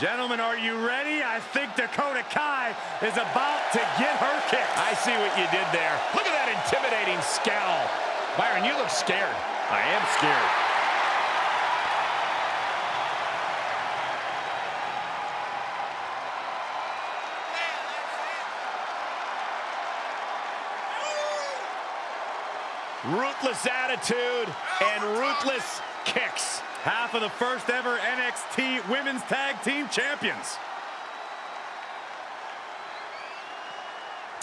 Gentlemen, are you ready? I think Dakota Kai is about to get her kick. I see what you did there. Look at that intimidating scowl. Byron, you look scared. I am scared. Ruthless attitude and ruthless kicks. Half of the first ever NXT Women's Tag Team Champions.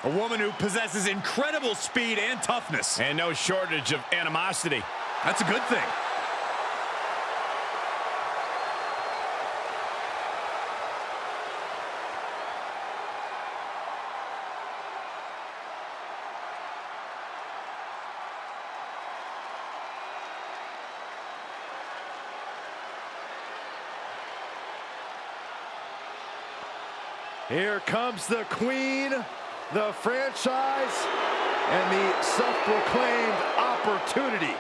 A woman who possesses incredible speed and toughness. And no shortage of animosity. That's a good thing. Here comes the queen, the franchise, and the self-proclaimed opportunity.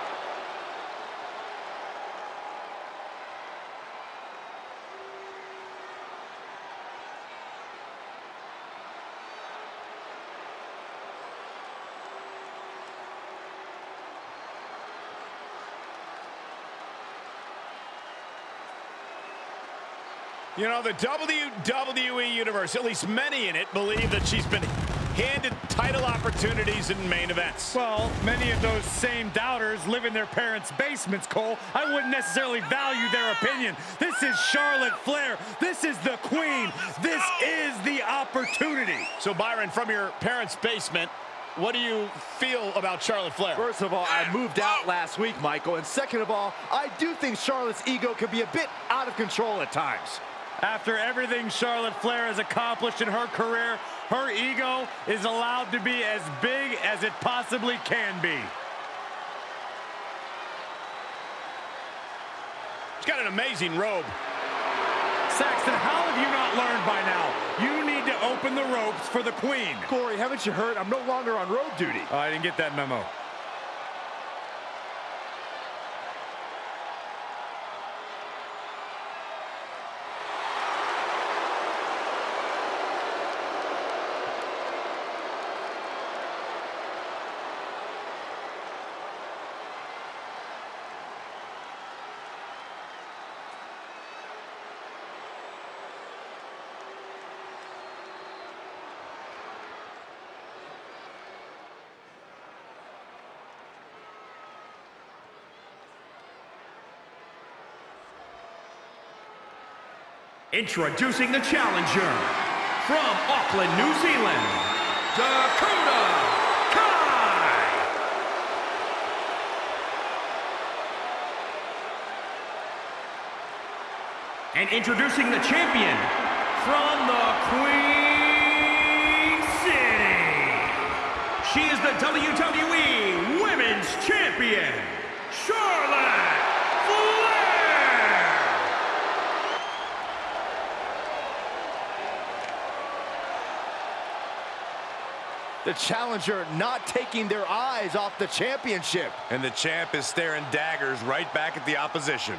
You know, the WWE Universe, at least many in it, believe that she's been handed title opportunities in main events. Well, many of those same doubters live in their parents' basements, Cole. I wouldn't necessarily value their opinion. This is Charlotte Flair. This is the queen. This is the opportunity. So, Byron, from your parents' basement, what do you feel about Charlotte Flair? First of all, I moved out last week, Michael. And second of all, I do think Charlotte's ego can be a bit out of control at times. After everything Charlotte Flair has accomplished in her career, her ego is allowed to be as big as it possibly can be. She's got an amazing robe. Saxton, how have you not learned by now? You need to open the ropes for the queen. Corey, haven't you heard? I'm no longer on road duty. Oh, I didn't get that memo. Introducing the challenger from Auckland, New Zealand, Dakota Kai. And introducing the champion from the Queen City. She is the WWE Women's Champion, Charlotte Flair. The challenger not taking their eyes off the championship. And the champ is staring daggers right back at the opposition.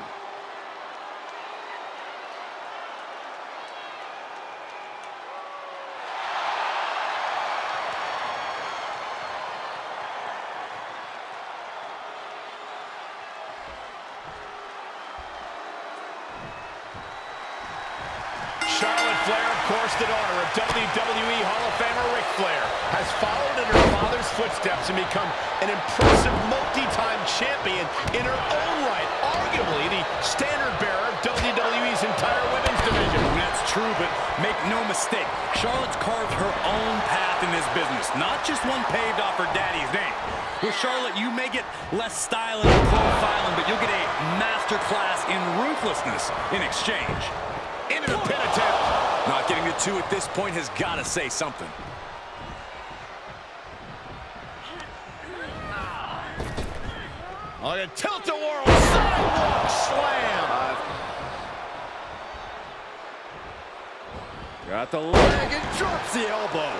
Charlotte Flair, of course, the daughter of WWE Hall of Famer Ric Flair, has followed in her father's footsteps and become an impressive multi-time champion in her own right, arguably the standard bearer of WWE's entire women's division. That's true, but make no mistake, Charlotte's carved her own path in this business, not just one paved off her daddy's name. With Charlotte, you may get less style and profiling, but you'll get a master class in ruthlessness in exchange. Into the pin attempt. Not getting the two at this point has got to say something. Oh, a tilt-a-whirl sidewalk slam. Got the leg and drops the elbow.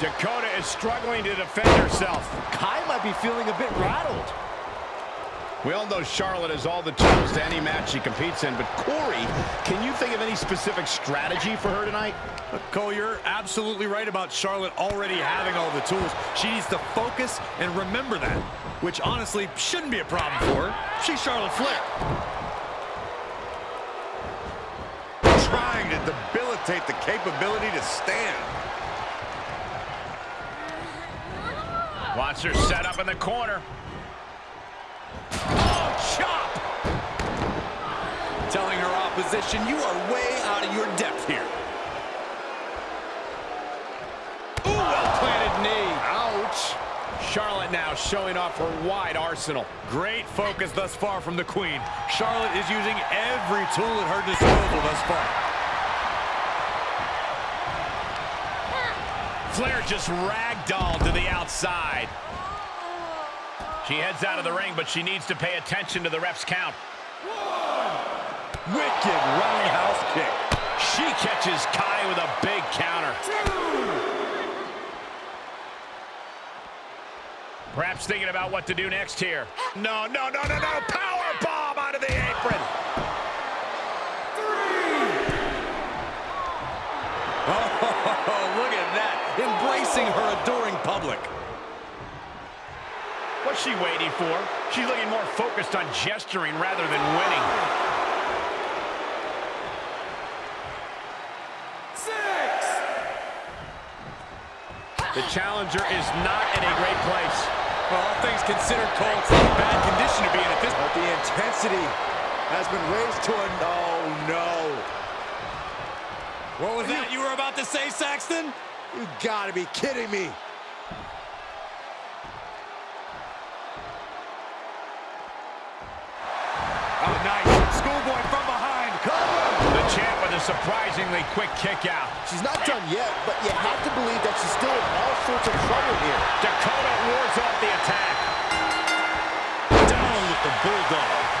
Dakota is struggling to defend herself. Kai might be feeling a bit rattled. We all know Charlotte has all the tools to any match she competes in, but Corey, can you think of any specific strategy for her tonight? Cole, you're absolutely right about Charlotte already having all the tools. She needs to focus and remember that, which honestly shouldn't be a problem for her. She's Charlotte Flair. Trying to debilitate the capability to stand. Wants her set up in the corner. Oh, chop! Telling her opposition, you are way out of your depth here. Ooh, well-planted knee. Ouch. Charlotte now showing off her wide arsenal. Great focus thus far from the Queen. Charlotte is using every tool at her disposal thus far. Flair just ragdolled to the outside. She heads out of the ring, but she needs to pay attention to the ref's count. Wicked roundhouse kick. She catches Kai with a big counter. Perhaps thinking about what to do next here. No, no, no, no, no. Power bomb out of the apron. Oh, look at that. Embracing her adoring public. What's she waiting for? She's looking more focused on gesturing rather than winning. Six. The challenger is not in a great place. Well, all things considered, Cole, it's not a bad condition to be in at this But the intensity has been raised to a no, no. What was that you were about to say, Saxton? You gotta be kidding me. Surprisingly quick kick out. She's not done yet, but you have to believe that she's still in all sorts of trouble here. Dakota wards off the attack. Down with the Bulldog.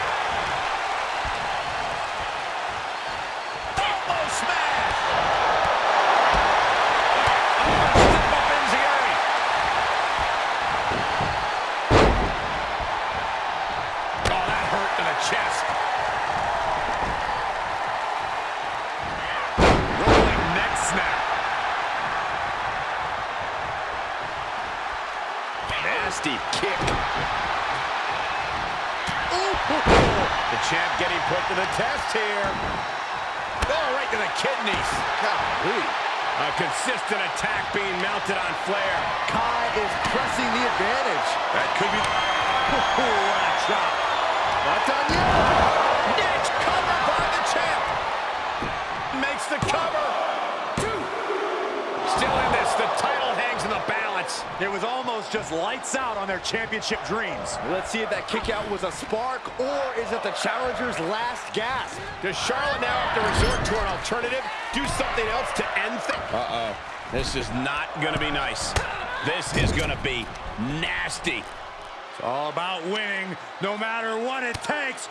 Championship dreams. Let's see if that kick out was a spark or is it the challenger's last gasp? Does Charlotte now have to resort to an alternative? Do something else to end things? Uh-oh. This is not going to be nice. This is going to be nasty. It's all about winning, no matter what it takes.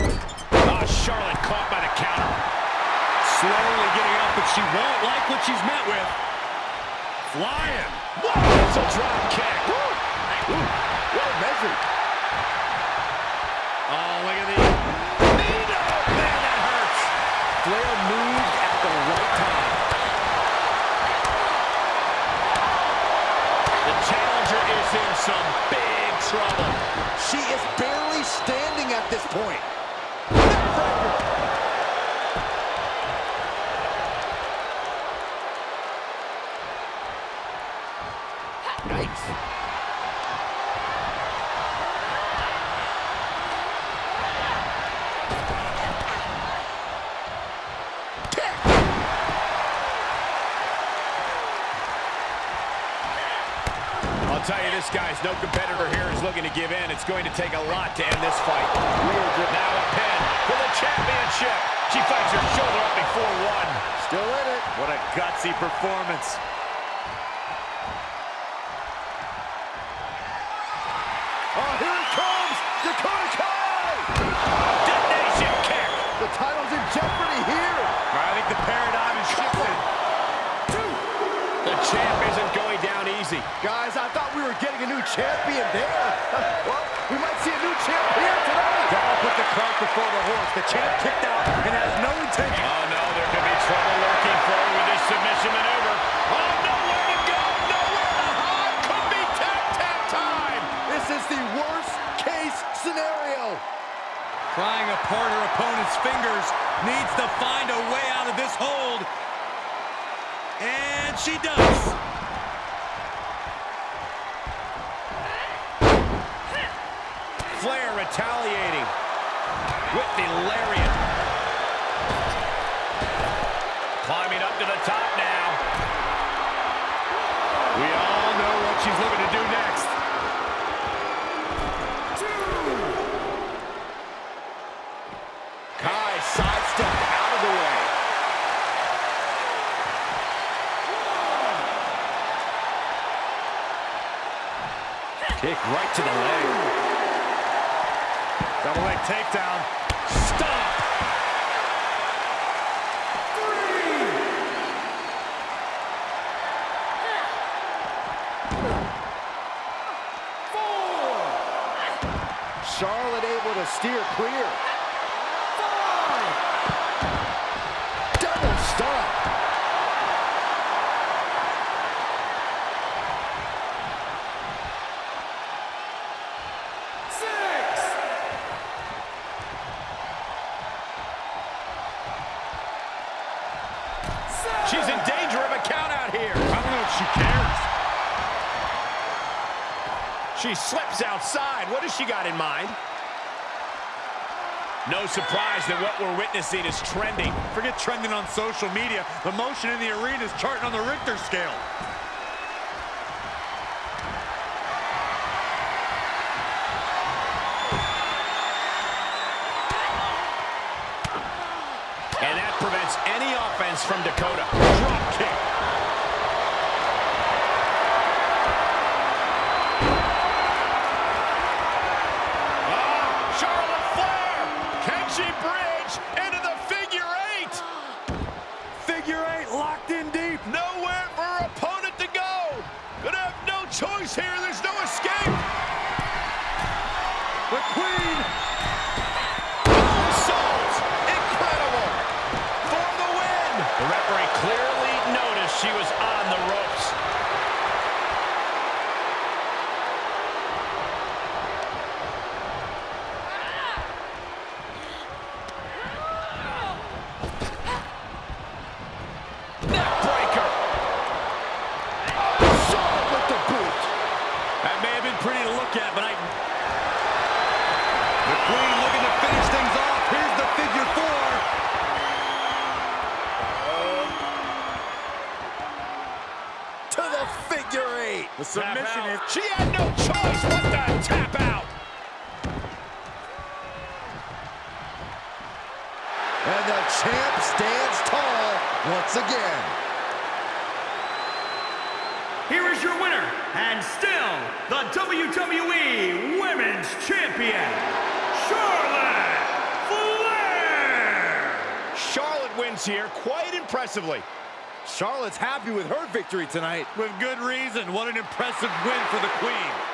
Oh, Charlotte caught by the counter. Slowly getting up, but she won't like what she's met with. Flying. Whoa, that's a drop kick. Well measured. Oh, look at the... Nino! Man, that hurts. Flair moved at the right time. The challenger is in some big trouble. She is barely standing at this point. I'll tell you, this guy's no competitor here is looking to give in. It's going to take a lot to end this fight. Now a pin for the championship. She fights her shoulder up before one. Still in it. What a gutsy performance. Champion there. well, we might see a new champ here tonight. That'll put the cart before the horse. The champ kicked out and has no intention. Oh, no, there could be trouble lurking for him with this submission maneuver. Oh, nowhere to go, nowhere to hide. Could be tap, tap time. This is the worst case scenario. Prying apart her opponent's fingers. Needs to find a way out of this hold. And she does. Flair retaliating with the lariat. Climbing up to the top now. We all know what she's looking to do next. Kai sidestepped out of the way. Kick right to the leg. Takedown. Stop! Charlotte able to steer clear. Outside. What has she got in mind? No surprise that what we're witnessing is trending. Forget trending on social media. The motion in the arena is charting on the Richter scale. And that prevents any offense from Dakota. Drop kick. Ah, Charlotte Flair! Can she bridge into the figure eight? Figure eight locked in deep. Nowhere for her opponent to go. Gonna have no choice here. There's no escape. The queen. Souls. Incredible. For the win. The referee clearly noticed she was on the ropes. Neckbreaker. Charlotte with the boot. That may have been pretty to look at, but I... The queen looking to finish things off. Here's the figure four. To the figure eight. The submission is... She had no choice but to tap out. And the champ stands tall once again. Here is your winner, and still the WWE Women's Champion, Charlotte Flair! Charlotte wins here quite impressively. Charlotte's happy with her victory tonight. With good reason. What an impressive win for the queen.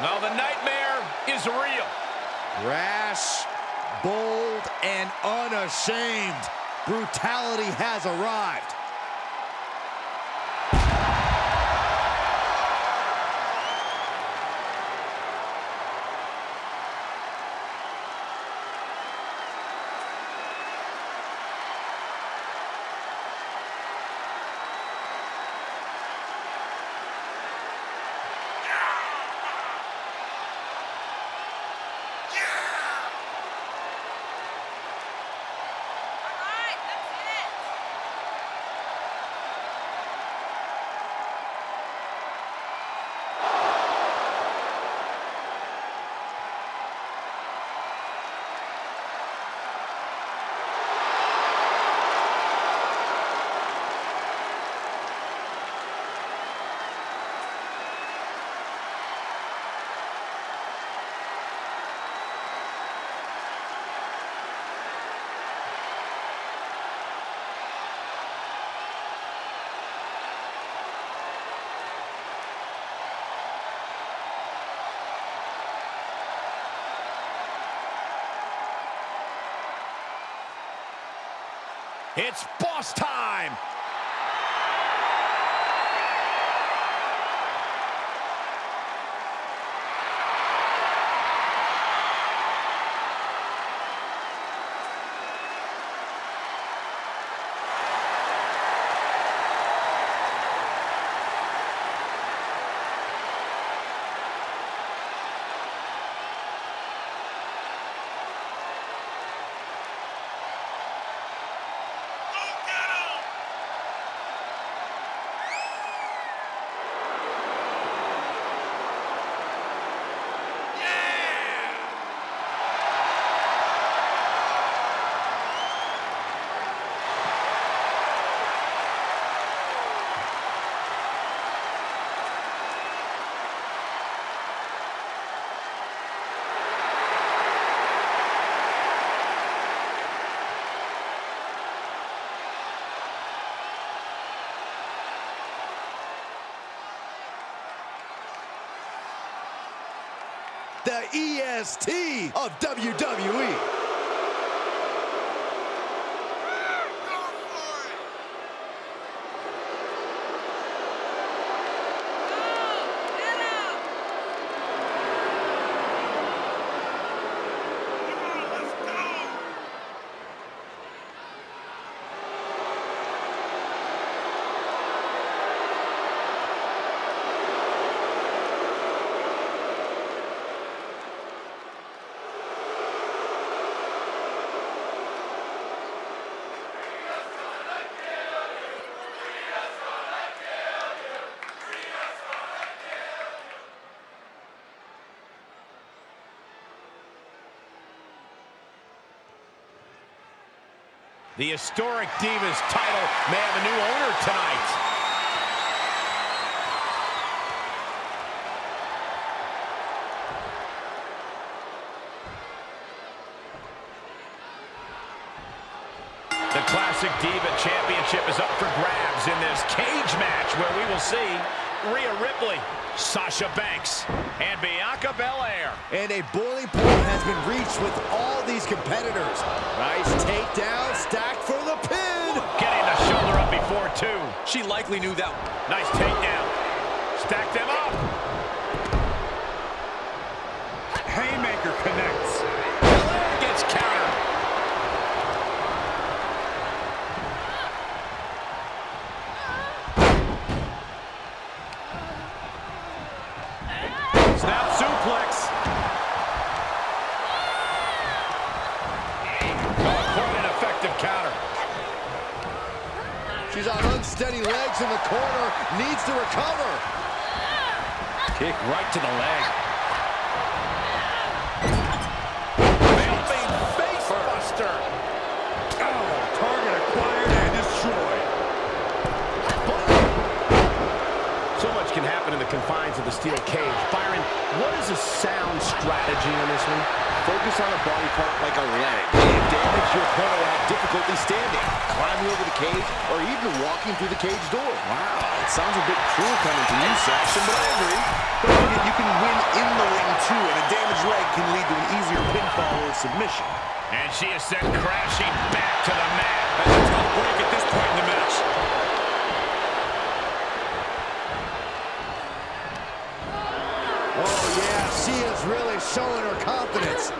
Now the nightmare is real. Rash, bold, and unashamed. Brutality has arrived. It's boss time. The EST of WWE. The historic Divas title may have a new owner tonight. The Classic Diva Championship is up for grabs in this cage match where we will see Rhea Ripley, Sasha Banks, and Bianca Belair. And a boiling point has been reached with all these competitors. Nice takedown, stacked for the pin. Getting the shoulder up before two. She likely knew that. Nice takedown. Stack them up. Haymaker connects. In the corner, needs to recover. Kick right to the leg. Happen in the confines of the steel cage. Byron, what is a sound strategy in this one? Focus on a body part like a leg. If damage, your opponent will have difficulty standing, climbing over the cage, or even walking through the cage door. Wow, it sounds a bit cruel coming from you, Saxton, but I agree. Don't forget, you can win in the ring, too, and a damaged leg can lead to an easier pinfall or submission. And she is sent crashing back to the mat. That's a tough break at this point in the match. Really showing her confidence.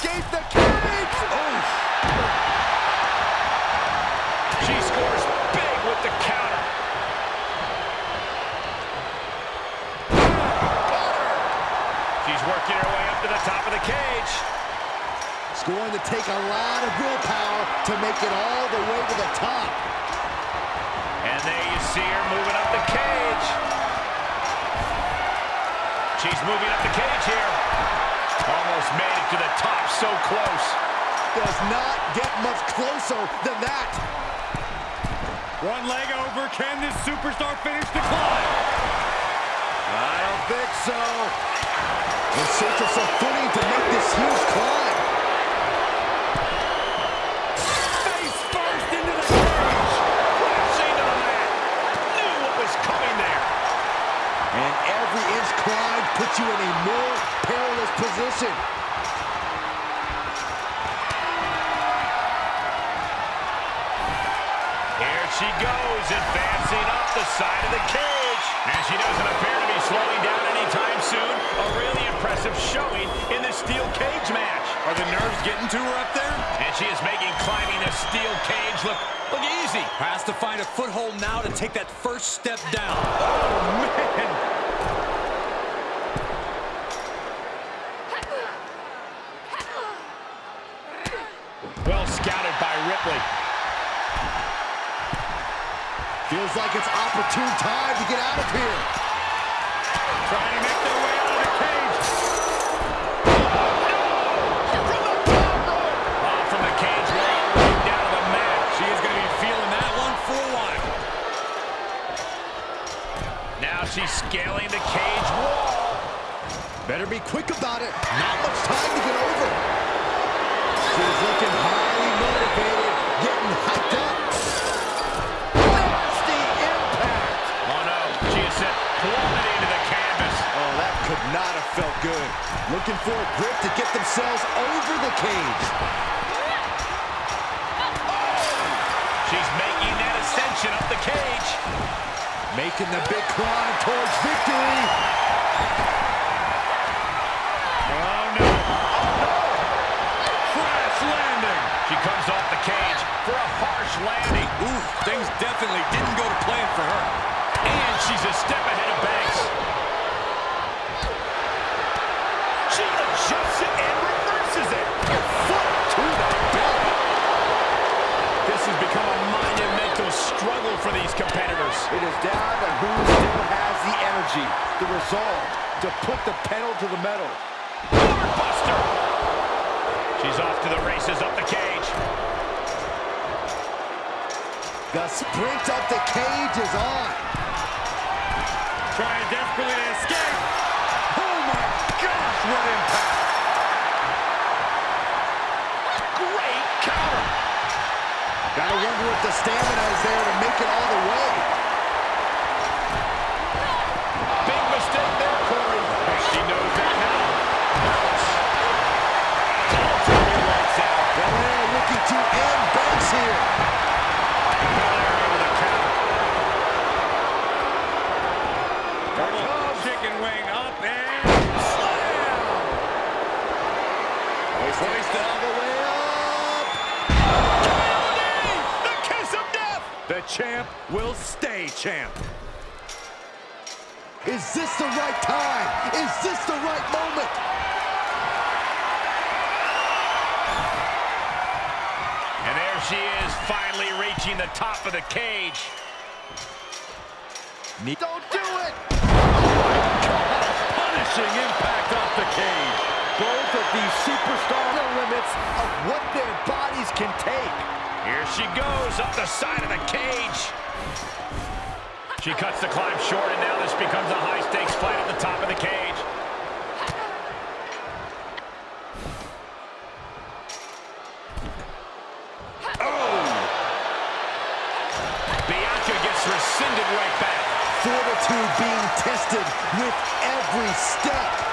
Escape the cage. Oh, She scores big with the counter. She's working her way up to the top of the cage. it's going to take a lot of willpower to make it all the way to the top. And there you see her moving up the cage. She's moving up the cage here. Almost made it to the top, so close. Does not get much closer than that. One leg over. Can this superstar finish the climb? I don't think so. In search of some footing to make this huge climb. Face first into the cage. Crashing to the mat. Knew what was coming there. And every inch climb puts you in a more perilous position. Here she goes, advancing up the side of the cage. And she doesn't appear to be slowing down anytime soon. A really impressive showing in the steel cage match. Are the nerves getting to her up there? And she is making climbing the steel cage look, look easy. Has to find a foothold now to take that first step down. Oh, man. Well scouted by Ripley. Feels like it's opportune time to get out of here. Trying to make their way out of the cage. Off from the cage, right right down to the mat. She is going to be feeling that one for while. Now she's scaling the cage wall. Better be quick about it. Not much time to get over. She's looking highly motivated, getting hyped up. Nasty impact. Oh, no. She is set plummeting into the canvas. Oh, that could not have felt good. Looking for a grip to get themselves over the cage. Oh! She's making that ascension up the cage. Making the big climb towards victory. Landing. She comes off the cage for a harsh landing. Ooh, things definitely didn't go to plan for her. And she's a step ahead of Banks. She adjusts it and reverses it. Foot to the belly. This has become a monumental struggle for these competitors. It is down to who still has the energy, the resolve to put the pedal to the metal. Buster. She's off to the races up the cage. The sprint up the cage is on. Trying desperately to escape. Oh my gosh, what impact. Great counter. Gotta wonder if the stamina is there to make it all the way. All the way up. The kiss of death. The champ will stay champ. Is this the right time? Is this the right moment? And there she is, finally reaching the top of the cage. Don't do it! Oh punishing impact off the cage. Both of these superstars are limits of what their bodies can take. Here she goes up the side of the cage. She cuts the climb short, and now this becomes a high-stakes fight at the top of the cage. Oh. Bianca gets rescinded right back. Fortitude being tested with every step.